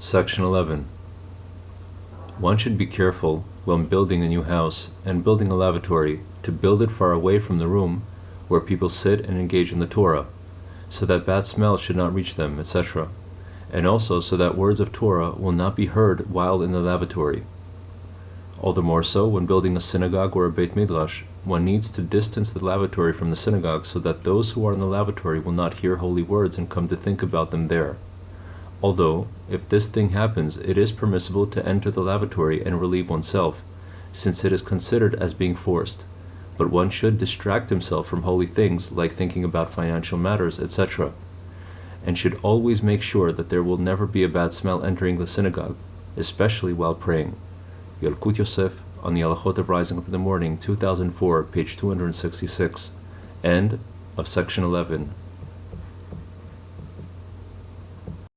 Section 11. One should be careful, when building a new house and building a lavatory, to build it far away from the room where people sit and engage in the Torah, so that bad smells should not reach them, etc., and also so that words of Torah will not be heard while in the lavatory. All the more so when building a synagogue or a Beit Midrash, one needs to distance the lavatory from the synagogue so that those who are in the lavatory will not hear holy words and come to think about them there. Although, if this thing happens, it is permissible to enter the lavatory and relieve oneself, since it is considered as being forced. But one should distract himself from holy things like thinking about financial matters, etc., and should always make sure that there will never be a bad smell entering the synagogue, especially while praying. Yalkut Yosef on the Halachot of Rising Up in the Morning, 2004, page 266, end of section 11.